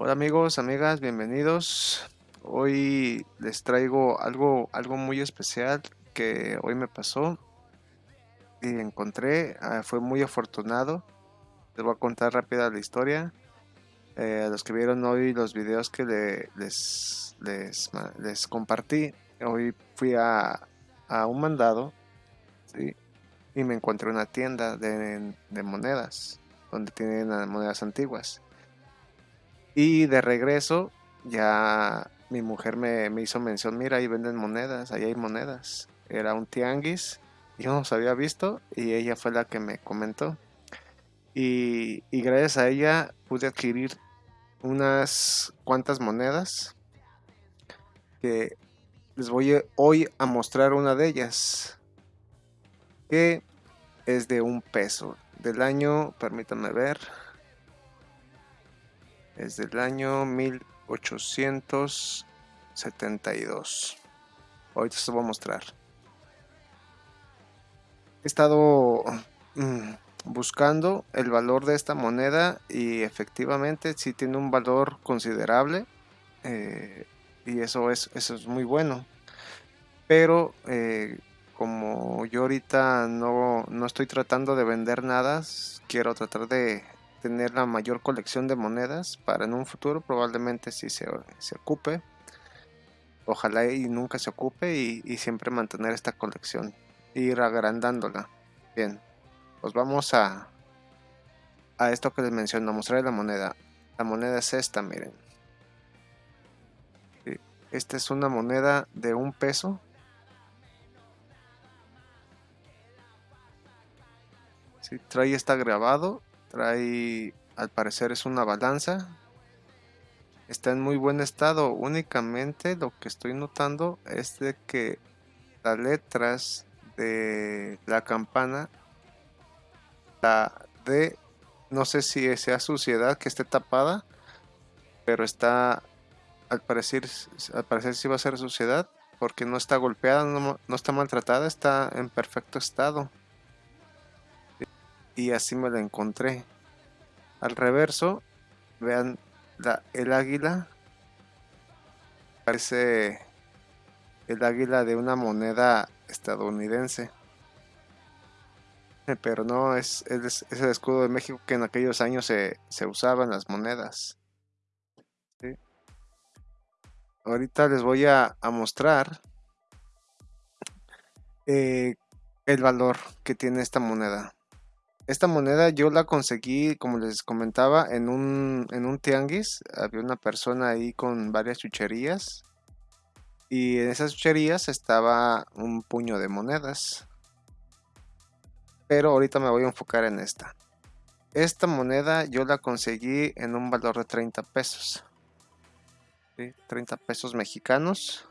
Hola amigos, amigas, bienvenidos. Hoy les traigo algo, algo muy especial que hoy me pasó y encontré. Ah, fue muy afortunado. Les voy a contar rápida la historia. Eh, a los que vieron hoy los videos que les, les, les, compartí, hoy fui a, a un mandado y me encontré una tienda de, de monedas donde tienen monedas antiguas. Y de regreso, ya mi mujer me, hizo mención, mira, ahí venden monedas, ahí hay monedas. Era un tianguis, yo no los había visto y ella fue la que me comentó. Y, y gracias a ella pude adquirir unas cuantas monedas que les voy hoy a mostrar una de ellas que es de un peso del año, permítanme ver, es del año 1872. Ahorita se voy a mostrar. He estado mm, buscando el valor de esta moneda y efectivamente sí tiene un valor considerable eh, y eso es, eso es muy bueno. Pero eh, como yo ahorita no, estoy tratando de vender nada, quiero tratar de tener la mayor colección de monedas para en un futuro probablemente si se, ocupe. Ojalá y nunca se ocupe y, siempre mantener esta colección. Ir agrandándola. Bien, pues vamos a, a esto que les menciono, mostrar la moneda. La moneda es esta, miren. Esta es una moneda de un peso trae está grabado, trae al parecer es una balanza. Está en muy buen estado, únicamente lo que estoy notando es de que las letras de la campana, la de, no sé si sea suciedad que esté tapada, pero está, al parecer, al parecer sí va a ser suciedad, porque no está golpeada, no, no está maltratada, está en perfecto estado y así me la encontré. Al reverso, vean el águila. Parece el águila de una moneda estadounidense. Pero no, es, es, el escudo de México que en aquellos años se, se usaba en las monedas. Ahorita les voy a, mostrar eh, el valor que tiene esta moneda. Esta moneda yo la conseguí, como les comentaba, en un, en un tianguis. Había una persona ahí con varias chucherías. Y en esas chucherías estaba un puño de monedas. Pero ahorita me voy a enfocar en esta. Esta moneda yo la conseguí en un valor de 30 pesos. 30 pesos mexicanos.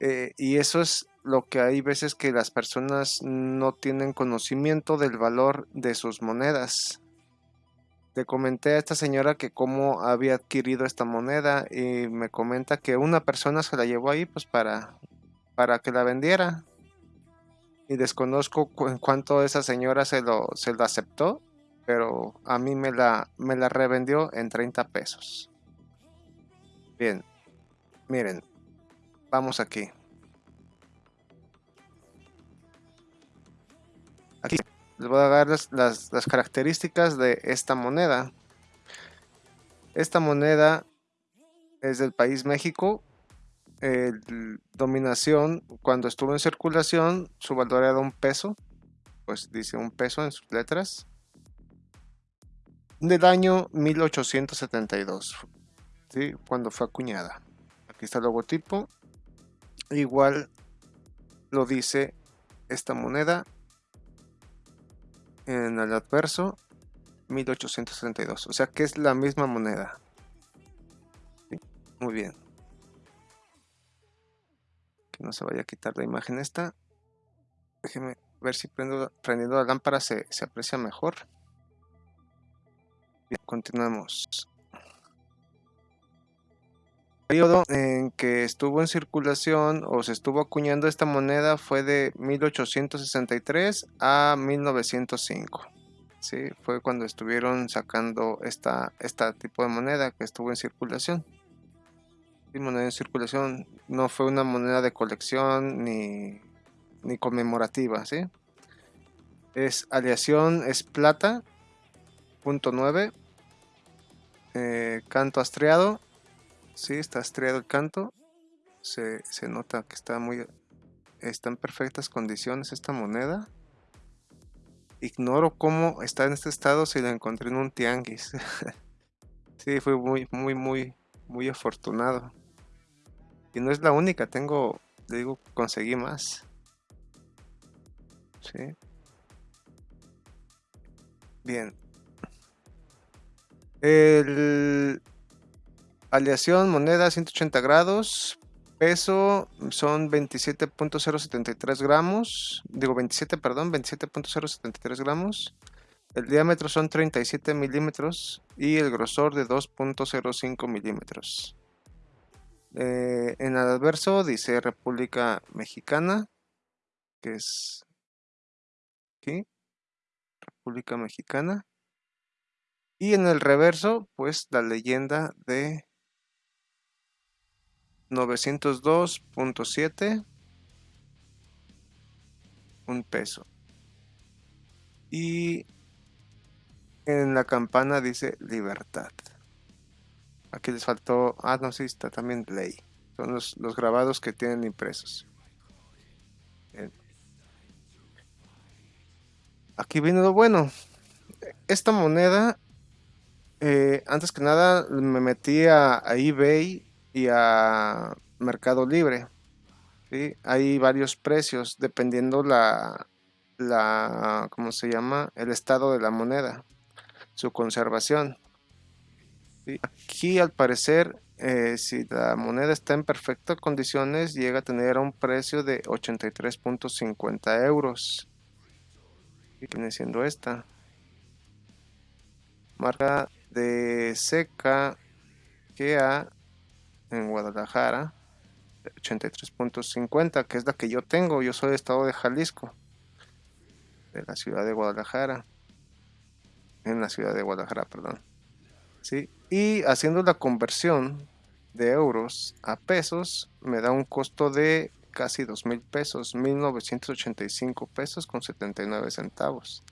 Eh, y eso es lo que hay veces que las personas no tienen conocimiento del valor de sus monedas. Le comenté a esta señora que cómo había adquirido esta moneda y me comenta que una persona se la llevó ahí pues para, para que la vendiera. Y desconozco en cuánto esa señora se lo, se aceptó, pero a mí me la, me la revendió en 30 pesos. Bien, miren, vamos aquí. Aquí les voy a dar las, características de esta moneda. Esta moneda es del país México. dominación, cuando estuvo en circulación, su valor era un peso. Pues dice un peso en sus letras. Del año 1872. ¿sí? Cuando fue acuñada. Aquí está el logotipo. Igual lo dice esta moneda en el adverso 1832. O sea que es la misma moneda. Muy bien. Que no se vaya a quitar la imagen esta. Déjeme ver si prendo, prendiendo la lámpara se, se aprecia mejor. Bien, continuamos periodo en que estuvo en circulación o se estuvo acuñando esta moneda fue de 1863 a 1905. ¿sí? Fue cuando estuvieron sacando esta, esta tipo de moneda que estuvo en circulación. Y moneda en circulación no fue una moneda de colección ni, ni conmemorativa, ¿sí? Es aleación, es plata, punto 9, eh, canto astreado, sí, está astreado el canto, se, se nota que está muy, está en perfectas condiciones esta moneda. Ignoro cómo está en este estado si la encontré en un tianguis. sí, fue muy, muy, muy, muy afortunado. Y no es la única, tengo, digo, conseguí más. Sí. Bien. El aleación moneda 180 grados Peso son 27.073 gramos. Digo 27, perdón, 27.073 gramos. El diámetro son 37 milímetros y el grosor de 2.05 milímetros. Eh, en el adverso dice República Mexicana, que es aquí, República Mexicana. Y en el reverso, pues la leyenda de 902.7 un peso. Y en la campana dice libertad. Aquí les faltó ah no sí está también ley. Son los, grabados que tienen impresos. Aquí viene lo bueno. Esta moneda eh, antes que nada me metí a eBay y a Mercado Libre. ¿sí? Hay varios precios dependiendo la, la, ¿cómo se llama? El estado de la moneda, su conservación. Aquí al parecer, eh, si la moneda está en perfectas condiciones, llega a tener un precio de 83.50 euros. Y viene siendo esta. Marca de seca que a en Guadalajara, 83.50, que es la que yo tengo. Yo soy de estado de Jalisco, de la ciudad de Guadalajara. En la ciudad de Guadalajara, perdón. ¿Sí? Y haciendo la conversión de euros a pesos, me da un costo de casi 2 mil pesos, 1985 pesos con 79 centavos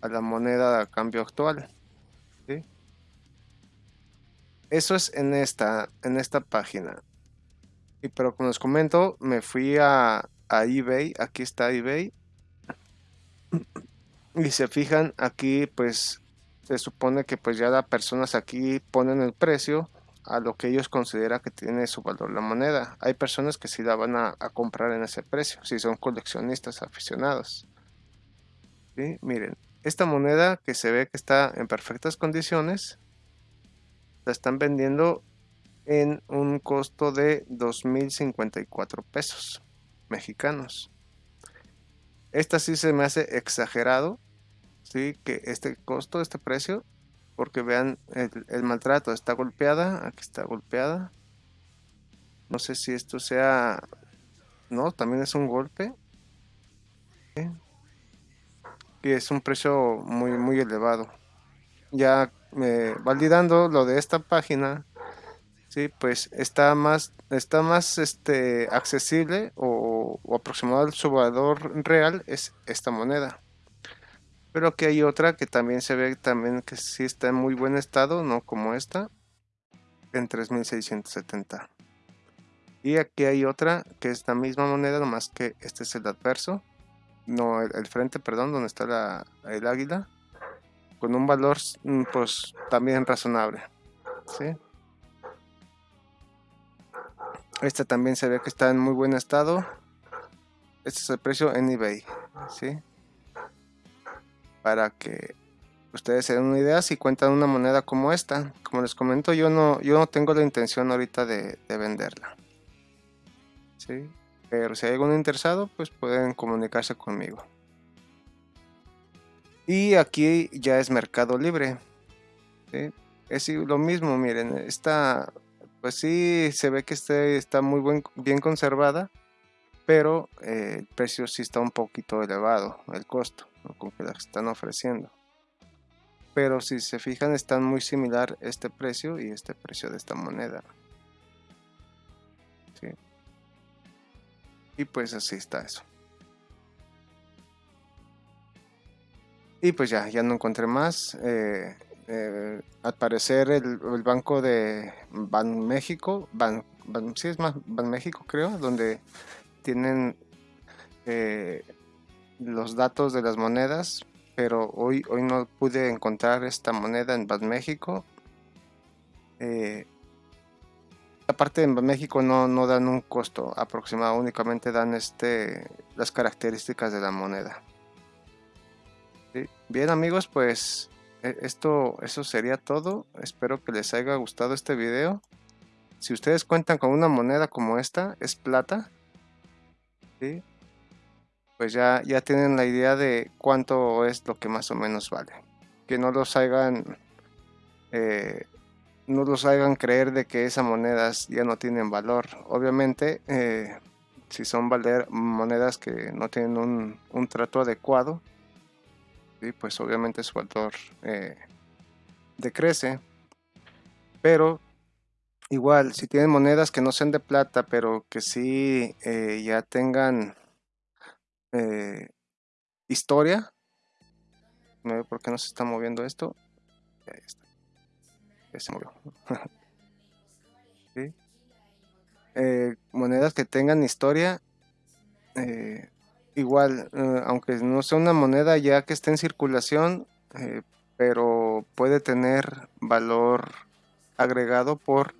a la moneda a cambio actual. ¿Sí? Eso es en esta, en esta página. Y pero como les comento, me fui a, eBay. Aquí está eBay. Y se fijan aquí, pues se supone que pues ya las personas aquí ponen el precio a lo que ellos consideran que tiene su valor la moneda. Hay personas que sí la van a, comprar en ese precio, si son coleccionistas aficionados. Miren, esta moneda que se ve que está en perfectas condiciones, la están vendiendo en un costo de 2.054 pesos mexicanos. Esta sí se me hace exagerado, sí, que este costo, este precio, porque vean el, maltrato, está golpeada, aquí está golpeada. No sé si esto sea, no, también es un golpe. Y es un precio muy, muy elevado. Ya validando lo de esta página, sí, pues está más, está más este, accesible o, aproximado su valor real es esta moneda. Pero que hay otra que también se ve también que sí está en muy buen estado, no como esta, en 3670. Y aquí hay otra que es la misma moneda, nomás que este es el adverso, no el, frente, perdón, donde está la, el águila con un valor mm, pues también razonable ¿sí? este también se ve que está en muy buen estado este es el precio en ebay ¿sí? para que ustedes se den una idea si cuentan una moneda como esta como les comento yo no yo no tengo la intención ahorita de, venderla ¿sí? pero si hay algún interesado pues pueden comunicarse conmigo y aquí ya es Mercado Libre. Es lo mismo, miren, esta, pues sí, se ve que este está muy bien conservada, pero eh, el precio sí está un poquito elevado, el costo con que la están ofreciendo. pero si se fijan están muy similar este precio y este precio de esta moneda. Y pues así está eso. Y pues ya, ya no encontré más. Eh, eh, al parecer el, banco de Ban México, Ban, sí es más Ban México creo, donde tienen eh, los datos de las monedas, pero hoy, hoy no pude encontrar esta moneda en Ban México. aparte en México no, no dan un costo aproximado, únicamente dan este, las características de la moneda. Bien amigos, pues e, esto eso sería todo. Espero que les haya gustado este video. Si ustedes cuentan con una moneda como esta, es plata. Pues ya, ya tienen la idea de cuánto es lo que más o menos vale. Que no los hagan... Eh, no los hagan creer de que esas monedas ya no tienen valor. Obviamente, eh, si son valer monedas que no tienen un, un trato adecuado, pues obviamente su valor eh, decrece. Pero igual, si tienen monedas que no sean de plata, pero que sí eh, ya tengan eh, historia, no sé por qué no se está moviendo esto. Monedas que tengan historia, igual, eh, aunque no sea una moneda ya que esté en circulación, eh, pero puede tener valor agregado por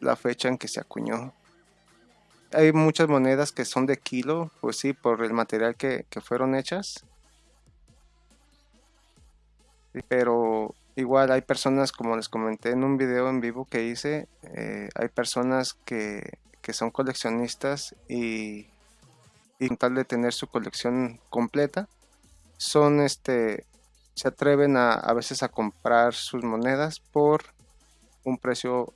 la fecha en que se acuñó. Hay muchas monedas que son de kilo, pues sí, por el material que, fueron hechas. Pero igual hay personas, como les comenté en un video en vivo que hice, eh, hay personas que, que son coleccionistas y y con tal de tener su colección completa, son este, se atreven a, a veces a comprar sus monedas por un precio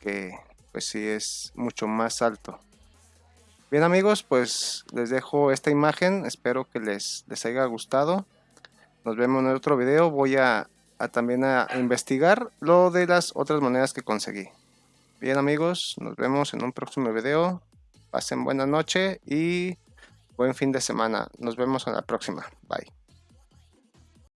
que pues sí es mucho más alto. Bien amigos, pues les dejo esta imagen, espero que les, les haya gustado. Nos vemos en otro video, voy a, a también a investigar lo de las otras monedas que conseguí. Bien amigos, nos vemos en un próximo video. Pasen buena noche y buen fin de semana. Nos vemos en la próxima. Bye.